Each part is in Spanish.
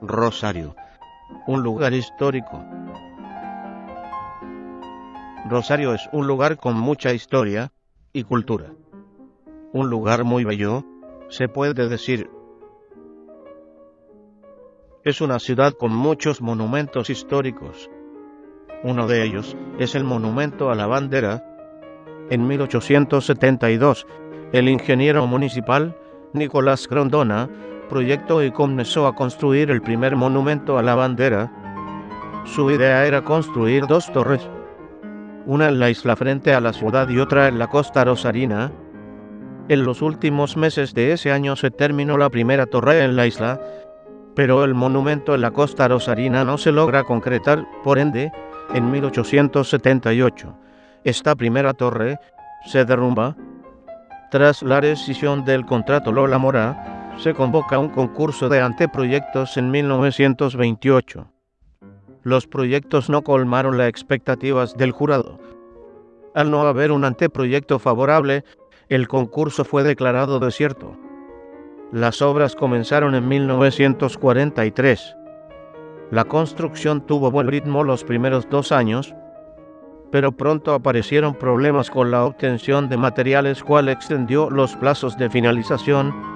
Rosario, un lugar histórico. Rosario es un lugar con mucha historia y cultura. Un lugar muy bello, se puede decir. Es una ciudad con muchos monumentos históricos. Uno de ellos es el monumento a la bandera. En 1872, el ingeniero municipal Nicolás Grondona proyectó y comenzó a construir el primer monumento a la bandera. Su idea era construir dos torres, una en la isla frente a la ciudad y otra en la costa rosarina. En los últimos meses de ese año se terminó la primera torre en la isla, pero el monumento en la costa rosarina no se logra concretar, por ende, en 1878, esta primera torre se derrumba. Tras la rescisión del contrato Lola Mora, se convoca un concurso de anteproyectos en 1928. Los proyectos no colmaron las expectativas del jurado. Al no haber un anteproyecto favorable, el concurso fue declarado desierto. Las obras comenzaron en 1943. La construcción tuvo buen ritmo los primeros dos años, pero pronto aparecieron problemas con la obtención de materiales cual extendió los plazos de finalización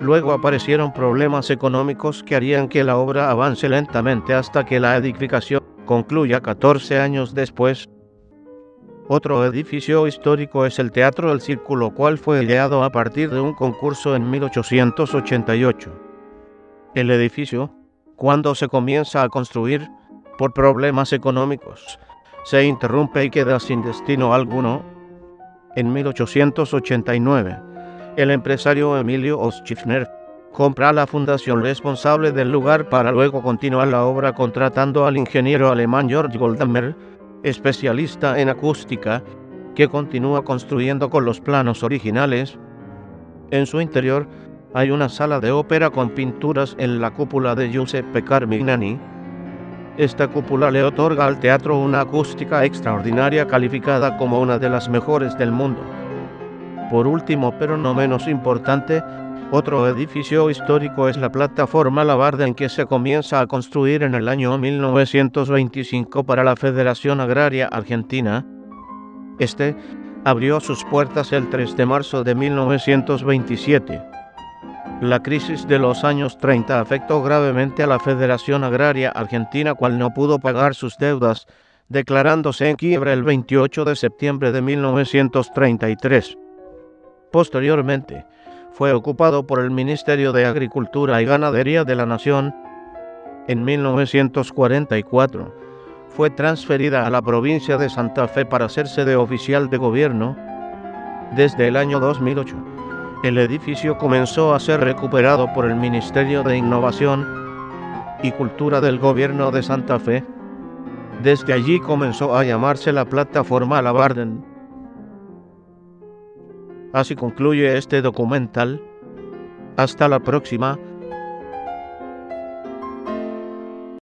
Luego aparecieron problemas económicos que harían que la obra avance lentamente hasta que la edificación concluya 14 años después. Otro edificio histórico es el Teatro del Círculo, cual fue ideado a partir de un concurso en 1888. El edificio, cuando se comienza a construir, por problemas económicos, se interrumpe y queda sin destino alguno. En 1889, el empresario Emilio Oschifner compra la fundación responsable del lugar para luego continuar la obra contratando al ingeniero alemán Georg Goldamer, especialista en acústica, que continúa construyendo con los planos originales. En su interior hay una sala de ópera con pinturas en la cúpula de Giuseppe Carmignani. Esta cúpula le otorga al teatro una acústica extraordinaria calificada como una de las mejores del mundo. Por último, pero no menos importante, otro edificio histórico es la plataforma Labarde en que se comienza a construir en el año 1925 para la Federación Agraria Argentina. Este abrió sus puertas el 3 de marzo de 1927. La crisis de los años 30 afectó gravemente a la Federación Agraria Argentina, cual no pudo pagar sus deudas, declarándose en quiebra el 28 de septiembre de 1933. Posteriormente, fue ocupado por el Ministerio de Agricultura y Ganadería de la Nación. En 1944, fue transferida a la provincia de Santa Fe para hacerse de oficial de gobierno. Desde el año 2008, el edificio comenzó a ser recuperado por el Ministerio de Innovación y Cultura del Gobierno de Santa Fe. Desde allí comenzó a llamarse la plataforma La Barden. Así concluye este documental. Hasta la próxima.